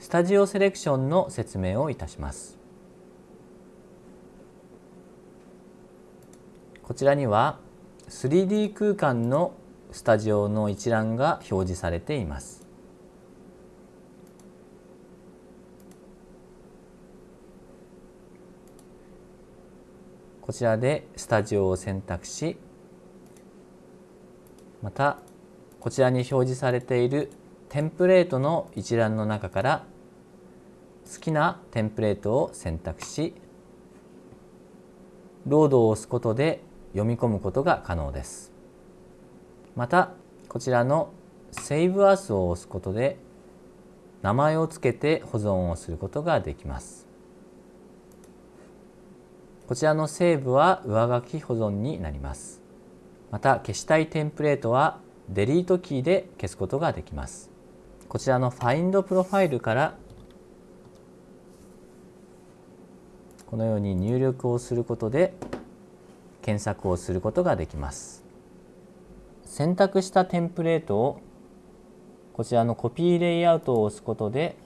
スタジオセレクションの説明をいたします。こちらには 3D 空間のスタジオの一覧が表示されています。こちらでスタジオを選択しまたこちらに表示されているテンプレートの一覧の中から好きなテンプレートを選択しロードを押すことで読み込むことが可能です。またこちらの「Save As」を押すことで名前を付けて保存をすることができます。こちらのセーブは上書き保存になります。また消したいテンプレートはデリートキーで消すことができます。こちらの Find プロファイルからこのように入力をすることで検索をすることができます。選択したテンプレートをこちらの Copy Layout を押すことで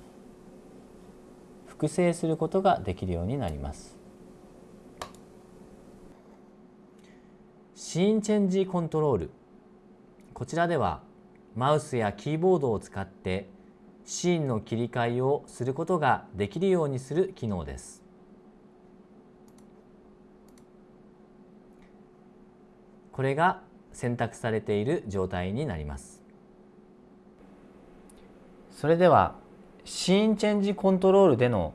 複製することができるようになります。シーンチェンジコントロールこちらではマウスやキーボードを使ってシーンの切り替えをすることができるようにする機能です。これが選択されている状態になります。それではシーンチェンジコントロールでの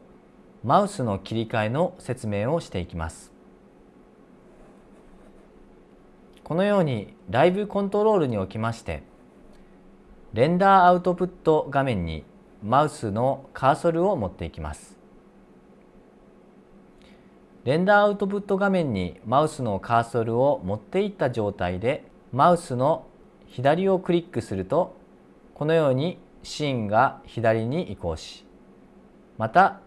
マウスの切り替えの説明をしていきます。このようにライブコントロールにおきましてレンダーアウトプット画面にマウスのカーソルを持っていきます。レンダーアウトプット画面にマウスのカーソルを持っていった状態でマウスの左をクリックするとこのようにシーンが左に移行しまた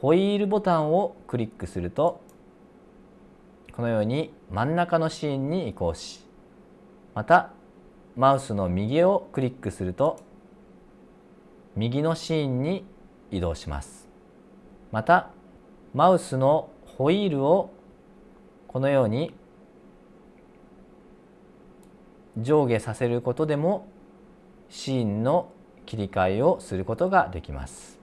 ホイールボタンをクリックするとこのように真ん中のシーンに移行しまたマウスの右をクリックすると右のシーンに移動します。またマウスのホイールをこのように上下させることでもシーンの切り替えをすることができます。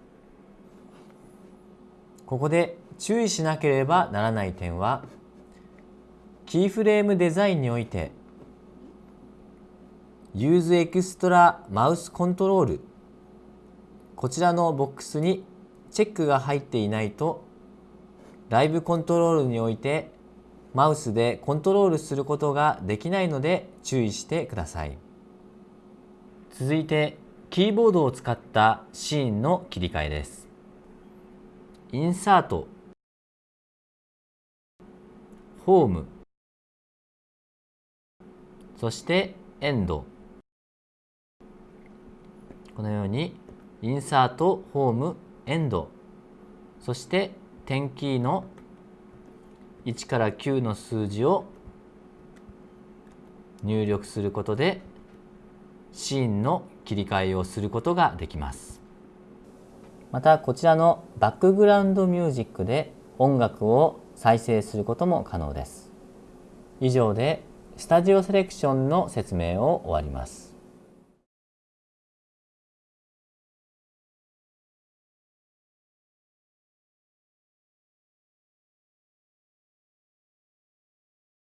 ここで注意しなければならない点はキーフレームデザインにおいて Use Extra Mouse Control. こちらのボックスにチェックが入っていないとライブコントロールにおいてマウスでコントロールすることができないので注意してください。続いてキーボードを使ったシーンの切り替えです。インサート。ホーム。そしてエンド。このようにインサートホームエンド。そして点キーの1から9の数字を入力することでシーンの切り替えをすることができます。またこちらのバックグラウンドミュージックで音楽を再生することも可能です。以上でスタジオセレクションの説明を終わります。